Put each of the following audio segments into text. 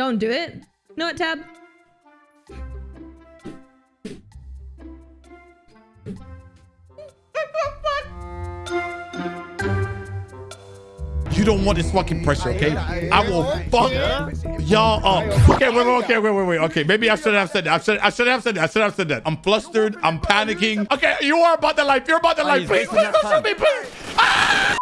Don't do it. You know what, Tab? You don't want this fucking pressure, okay? I will fuck y'all up. Okay, wait, wait, okay, wait, wait, wait. Okay, maybe I shouldn't have said that. I should, I should have said that. I should have said that. I'm flustered. I'm panicking. Okay, you are about the life. You're about the life. Please, please don't shoot me, please. Ah!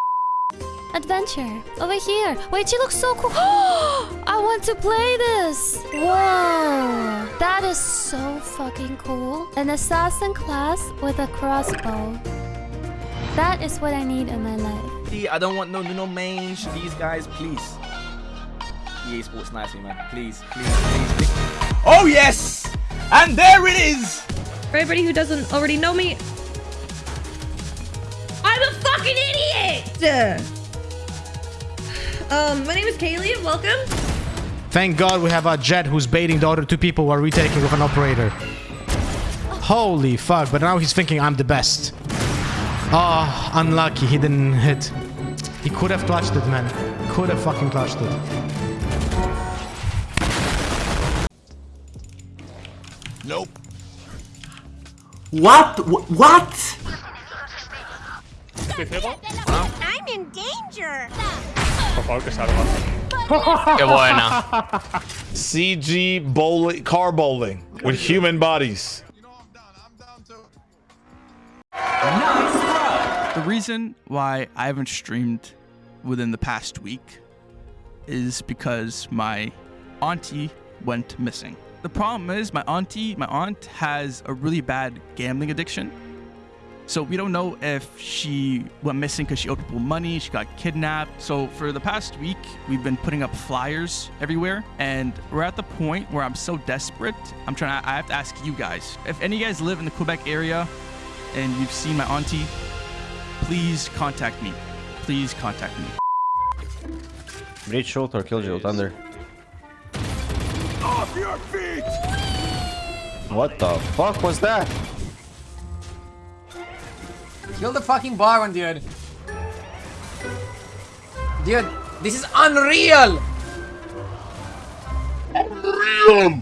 Adventure. Over here. Wait, she looks so cool. I want to play this. Whoa. That is so fucking cool. An assassin class with a crossbow. That is what I need in my life. See, I don't want no no mange. These guys, please. EA Sports nice me, man. Please, please, please, please. Oh yes! And there it is! For everybody who doesn't already know me, I'm a fucking idiot! Um, my name is Kaylee and welcome. Thank God we have a Jett who's baiting the other two people who are retaking with an operator. Holy fuck, but now he's thinking I'm the best. Oh, unlucky, he didn't hit. He could have clutched it, man. Could have fucking clutched it. Nope. What? Wh- What? I'm in danger. Qué buena. CG bowling, car bowling with human bodies. The reason why I haven't streamed within the past week is because my auntie went missing. The problem is my auntie, my aunt has a really bad gambling addiction. So we don't know if she went missing because she owed people money, she got kidnapped. So for the past week, we've been putting up flyers everywhere, and we're at the point where I'm so desperate. I'm trying. To, I have to ask you guys if any of you guys live in the Quebec area and you've seen my auntie, please contact me. Please contact me. Breach short or killjoy thunder. Off your feet! What the fuck was that? Kill the fucking Baron, dude. Dude, this is unreal! Unreal!